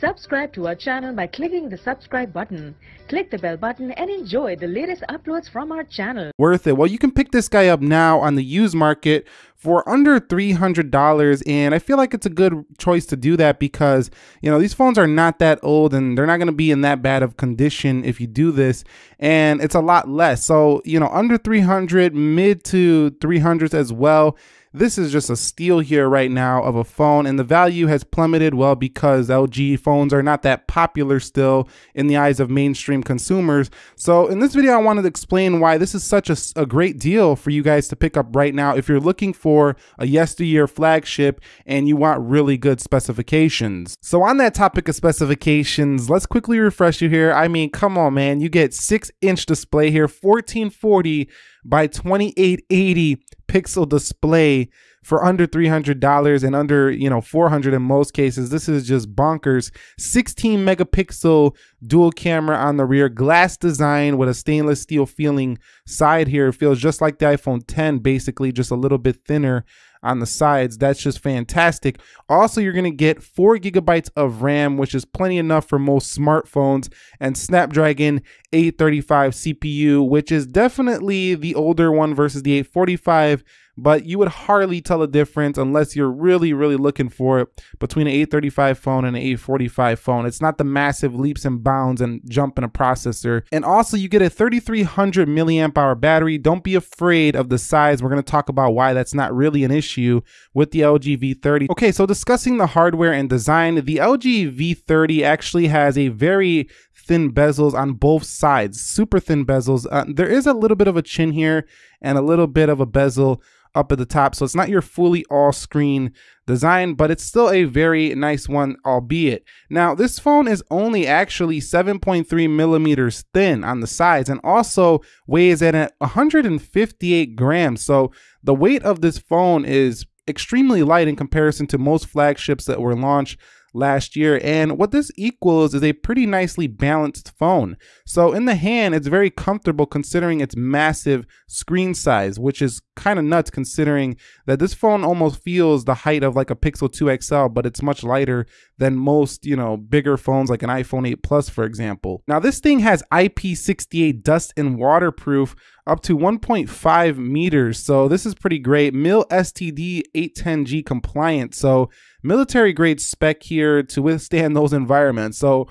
Subscribe to our channel by clicking the subscribe button. Click the bell button and enjoy the latest uploads from our channel. Worth it. Well, you can pick this guy up now on the used market for under $300 and I feel like it's a good choice to do that because, you know, these phones are not that old and they're not going to be in that bad of condition if you do this and it's a lot less. So, you know, under 300, mid to 300s as well this is just a steal here right now of a phone and the value has plummeted well because LG phones are not that popular still in the eyes of mainstream consumers. So in this video, I wanted to explain why this is such a, a great deal for you guys to pick up right now if you're looking for a yesteryear flagship and you want really good specifications. So on that topic of specifications, let's quickly refresh you here. I mean, come on, man, you get six inch display here, 1440 by 2880 pixel display for under $300 and under, you know, 400 in most cases. This is just bonkers. 16 megapixel dual camera on the rear, glass design with a stainless steel feeling side here. It feels just like the iPhone 10, basically just a little bit thinner on the sides. That's just fantastic. Also, you're going to get four gigabytes of RAM, which is plenty enough for most smartphones, and Snapdragon 835 CPU, which is definitely the older one versus the 845 but you would hardly tell a difference unless you're really, really looking for it between an 835 phone and an 845 phone. It's not the massive leaps and bounds and jump in a processor. And also you get a 3300 milliamp hour battery. Don't be afraid of the size. We're going to talk about why that's not really an issue with the LG V30. Okay, so discussing the hardware and design, the LG V30 actually has a very thin bezels on both sides, super thin bezels. Uh, there is a little bit of a chin here and a little bit of a bezel up at the top. So it's not your fully all screen design, but it's still a very nice one, albeit. Now, this phone is only actually 7.3 millimeters thin on the sides and also weighs at 158 grams. So the weight of this phone is extremely light in comparison to most flagships that were launched last year. And what this equals is a pretty nicely balanced phone. So in the hand, it's very comfortable considering its massive screen size, which is kind of nuts considering that this phone almost feels the height of like a Pixel 2 XL, but it's much lighter than most, you know, bigger phones like an iPhone 8 Plus, for example. Now this thing has IP68 dust and waterproof up to 1.5 meters. So this is pretty great. MIL STD 810G compliant. So military grade spec here to withstand those environments. So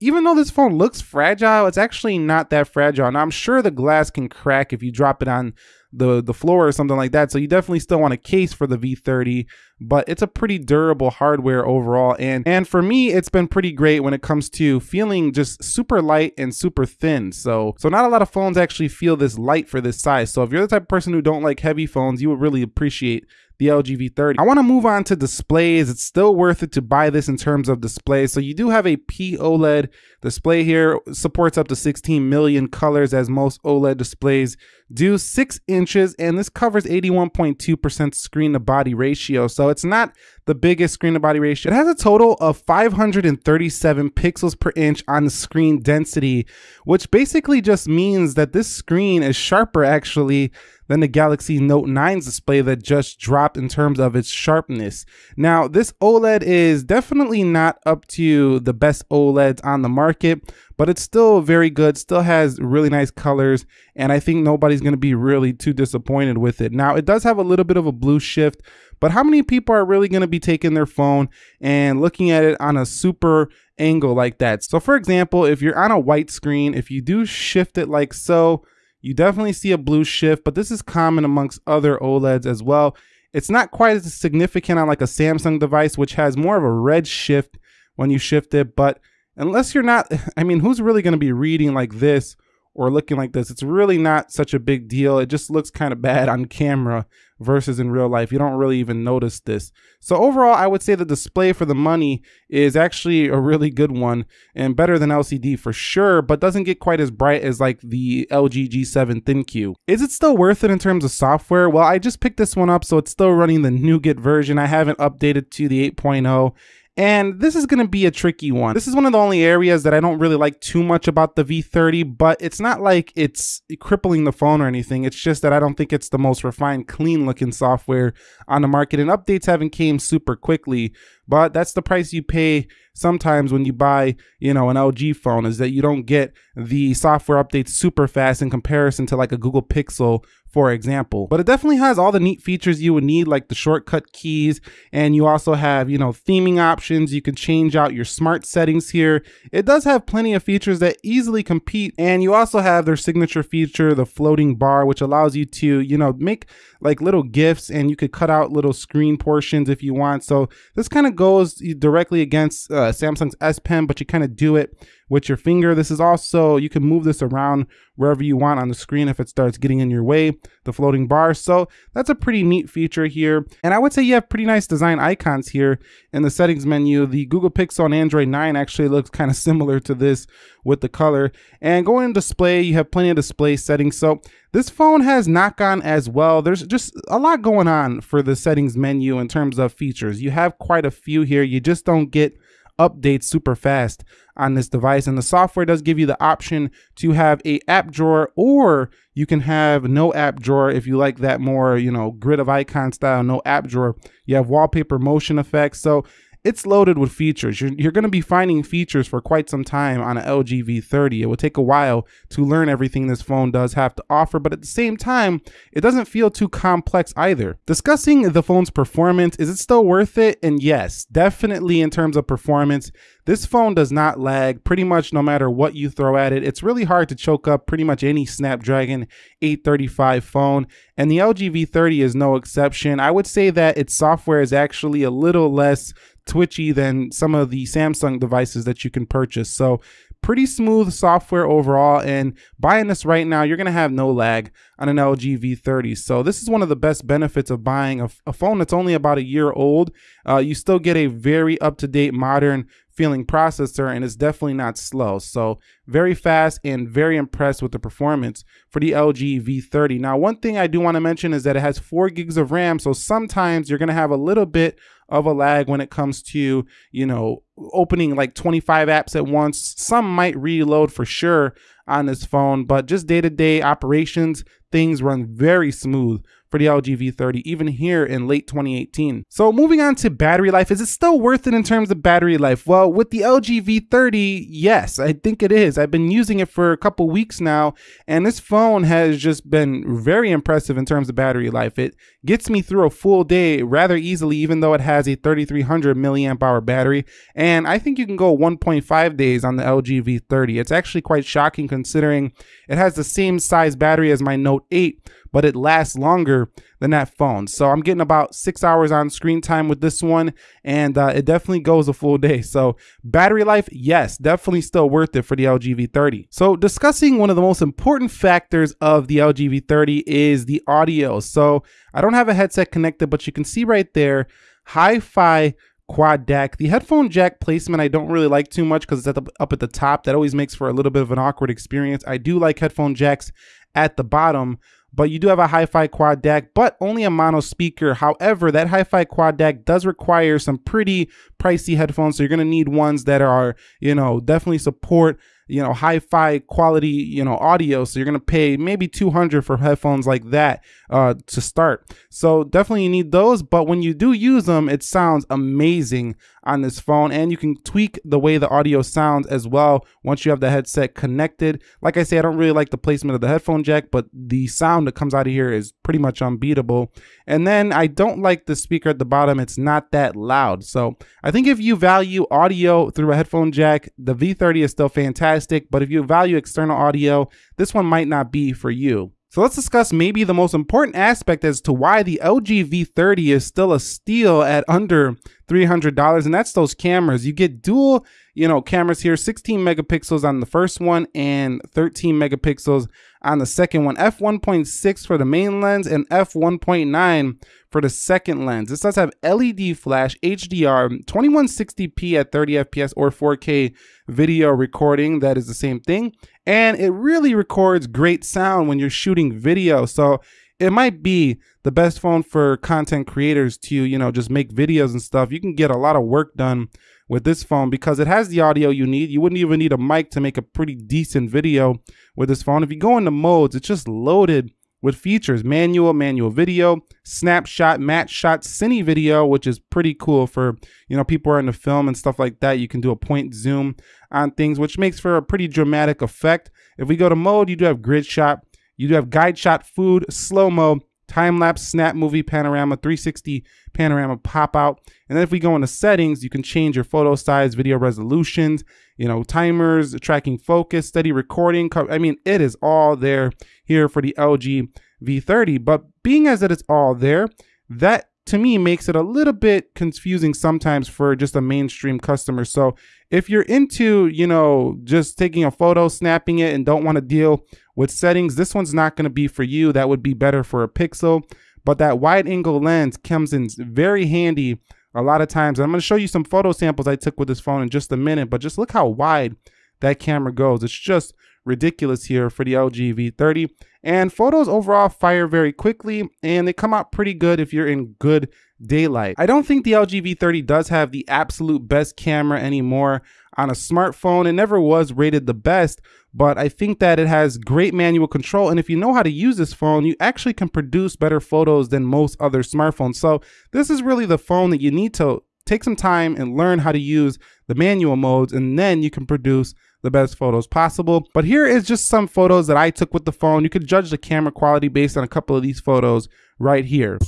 even though this phone looks fragile, it's actually not that fragile. Now I'm sure the glass can crack if you drop it on the the floor or something like that. So you definitely still want a case for the V30, but it's a pretty durable hardware overall. And and for me, it's been pretty great when it comes to feeling just super light and super thin. So so not a lot of phones actually feel this light for this size. So if you're the type of person who don't like heavy phones, you would really appreciate the LG V30. I want to move on to displays. It's still worth it to buy this in terms of display. So you do have a POLED display here. supports up to 16 million colors as most OLED displays do. 6 inches and this covers 81.2% screen to body ratio. So it's not the biggest screen to body ratio. It has a total of 537 pixels per inch on the screen density, which basically just means that this screen is sharper actually than the Galaxy Note 9's display that just dropped in terms of its sharpness. Now, this OLED is definitely not up to the best OLEDs on the market, but it's still very good, still has really nice colors, and I think nobody's to be really too disappointed with it. Now, it does have a little bit of a blue shift, but how many people are really going to be taking their phone and looking at it on a super angle like that? So for example, if you're on a white screen, if you do shift it like so, you definitely see a blue shift, but this is common amongst other OLEDs as well. It's not quite as significant on like a Samsung device, which has more of a red shift when you shift it. But unless you're not, I mean, who's really going to be reading like this or looking like this. It's really not such a big deal. It just looks kind of bad on camera versus in real life. You don't really even notice this. So overall, I would say the display for the money is actually a really good one and better than LCD for sure, but doesn't get quite as bright as like the LG G7 ThinQ. Is it still worth it in terms of software? Well, I just picked this one up, so it's still running the Nougat version. I haven't updated to the 8.0 and this is going to be a tricky one. This is one of the only areas that I don't really like too much about the V30, but it's not like it's crippling the phone or anything. It's just that I don't think it's the most refined, clean looking software on the market and updates haven't came super quickly. But that's the price you pay sometimes when you buy, you know, an LG phone is that you don't get the software updates super fast in comparison to like a Google Pixel for example. But it definitely has all the neat features you would need, like the shortcut keys, and you also have, you know, theming options. You can change out your smart settings here. It does have plenty of features that easily compete, and you also have their signature feature, the floating bar, which allows you to, you know, make like little gifts and you could cut out little screen portions if you want. So this kind of goes directly against uh, Samsung's S Pen, but you kind of do it with your finger. This is also, you can move this around wherever you want on the screen if it starts getting in your way, the floating bar. So that's a pretty neat feature here. And I would say you have pretty nice design icons here in the settings menu. The Google Pixel on Android 9 actually looks kind of similar to this with the color. And going in display, you have plenty of display settings. So this phone has not gone as well. There's just a lot going on for the settings menu in terms of features. You have quite a few here. You just don't get updates super fast on this device. And the software does give you the option to have a app drawer or you can have no app drawer if you like that more, you know, grid of icon style, no app drawer. You have wallpaper motion effects. So it's loaded with features. You're, you're going to be finding features for quite some time on an LG V30. It will take a while to learn everything this phone does have to offer, but at the same time, it doesn't feel too complex either. Discussing the phone's performance, is it still worth it? And yes, definitely in terms of performance, this phone does not lag pretty much no matter what you throw at it. It's really hard to choke up pretty much any Snapdragon 835 phone, and the LG V30 is no exception. I would say that its software is actually a little less twitchy than some of the Samsung devices that you can purchase. So pretty smooth software overall and buying this right now you're going to have no lag on an LG V30 so this is one of the best benefits of buying a, a phone that's only about a year old. Uh, you still get a very up-to-date modern feeling processor and it's definitely not slow. So very fast and very impressed with the performance for the LG V30 now one thing I do want to mention is that it has four gigs of RAM so sometimes you're going to have a little bit of a lag when it comes to, you know, opening like 25 apps at once. Some might reload for sure on this phone, but just day to day operations, things run very smooth for the LG V30, even here in late 2018. So moving on to battery life, is it still worth it in terms of battery life? Well, with the LG V30, yes, I think it is. I've been using it for a couple weeks now, and this phone has just been very impressive in terms of battery life. It gets me through a full day rather easily, even though it has a 3300 milliamp hour battery. And I think you can go 1.5 days on the LG V30. It's actually quite shocking considering it has the same size battery as my Note 8, but it lasts longer than that phone. So I'm getting about six hours on screen time with this one, and uh, it definitely goes a full day. So battery life, yes, definitely still worth it for the LG V30. So discussing one of the most important factors of the LG V30 is the audio. So I don't have a headset connected, but you can see right there, hi-fi quad DAC. The headphone jack placement I don't really like too much because it's at the, up at the top. That always makes for a little bit of an awkward experience. I do like headphone jacks at the bottom, but you do have a hi-fi quad DAC, but only a mono speaker. However, that hi-fi quad DAC does require some pretty pricey headphones, so you're gonna need ones that are, you know, definitely support you know, hi-fi quality, you know, audio. So you're gonna pay maybe 200 for headphones like that uh, to start. So definitely you need those. But when you do use them, it sounds amazing on this phone, and you can tweak the way the audio sounds as well once you have the headset connected. Like I say, I don't really like the placement of the headphone jack, but the sound that comes out of here is pretty much unbeatable. And then I don't like the speaker at the bottom; it's not that loud. So I think if you value audio through a headphone jack, the V30 is still fantastic but if you value external audio, this one might not be for you. So let's discuss maybe the most important aspect as to why the LG V30 is still a steal at under $300 and that's those cameras. You get dual, you know, cameras here, 16 megapixels on the first one and 13 megapixels on the second one. f1.6 for the main lens and f1.9 for the second lens. This does have LED flash, HDR, 2160p at 30 FPS or 4K video recording. That is the same thing. And it really records great sound when you're shooting video. So it might be the best phone for content creators to, you know, just make videos and stuff. You can get a lot of work done with this phone because it has the audio you need. You wouldn't even need a mic to make a pretty decent video with this phone. If you go into modes, it's just loaded with features manual, manual video, snapshot, match shot, cine video, which is pretty cool for, you know, people who are into film and stuff like that. You can do a point zoom on things, which makes for a pretty dramatic effect. If we go to mode, you do have grid shot, you do have guide shot, food, slow mo, time lapse, snap movie, panorama, 360 panorama pop out. And then if we go into settings, you can change your photo size, video resolutions, you know, timers, tracking focus, steady recording. I mean, it is all there here for the LG V30. But being as that it is all there, that to me makes it a little bit confusing sometimes for just a mainstream customer. So if you're into, you know, just taking a photo, snapping it, and don't want to deal with settings, this one's not going to be for you. That would be better for a Pixel. But that wide angle lens comes in very handy a lot of times. I'm going to show you some photo samples I took with this phone in just a minute, but just look how wide that camera goes. It's just ridiculous here for the LG V30. And photos overall fire very quickly and they come out pretty good if you're in good daylight. I don't think the LG V30 does have the absolute best camera anymore on a smartphone. It never was rated the best, but I think that it has great manual control. And if you know how to use this phone, you actually can produce better photos than most other smartphones. So this is really the phone that you need to take some time and learn how to use the manual modes, and then you can produce the best photos possible. But here is just some photos that I took with the phone. You can judge the camera quality based on a couple of these photos right here.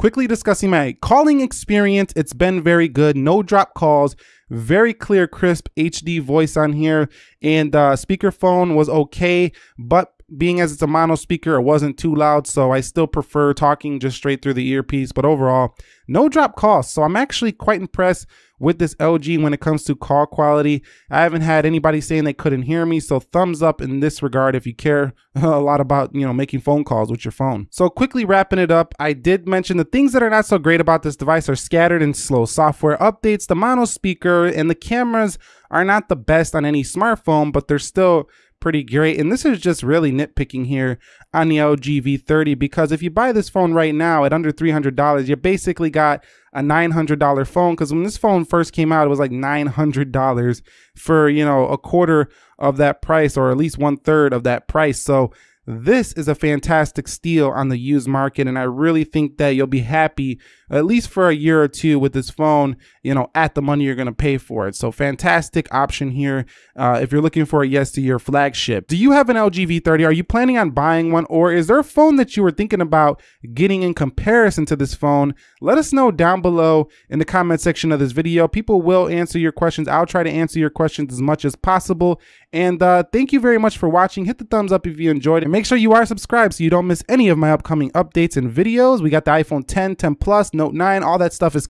Quickly discussing my calling experience, it's been very good. No drop calls, very clear, crisp HD voice on here, and uh, speakerphone was okay, but being as it's a mono speaker, it wasn't too loud, so I still prefer talking just straight through the earpiece. But overall, no drop calls, so I'm actually quite impressed with this LG when it comes to call quality. I haven't had anybody saying they couldn't hear me, so thumbs up in this regard if you care a lot about, you know, making phone calls with your phone. So quickly wrapping it up, I did mention the things that are not so great about this device are scattered and slow software updates, the mono speaker, and the cameras are not the best on any smartphone, but they're still pretty great. And this is just really nitpicking here on the LG V30 because if you buy this phone right now at under $300, you basically got a $900 phone because when this phone first came out, it was like $900 for, you know, a quarter of that price or at least one third of that price. So this is a fantastic steal on the used market, and I really think that you'll be happy at least for a year or two with this phone, you know, at the money you're going to pay for it. So fantastic option here uh, if you're looking for a yes to your flagship. Do you have an LG V30? Are you planning on buying one, or is there a phone that you were thinking about getting in comparison to this phone? Let us know down below in the comment section of this video. People will answer your questions. I'll try to answer your questions as much as possible. And uh, thank you very much for watching. Hit the thumbs up if you enjoyed it. Make sure you are subscribed so you don't miss any of my upcoming updates and videos. We got the iPhone 10, 10 Plus, Note 9, all that stuff is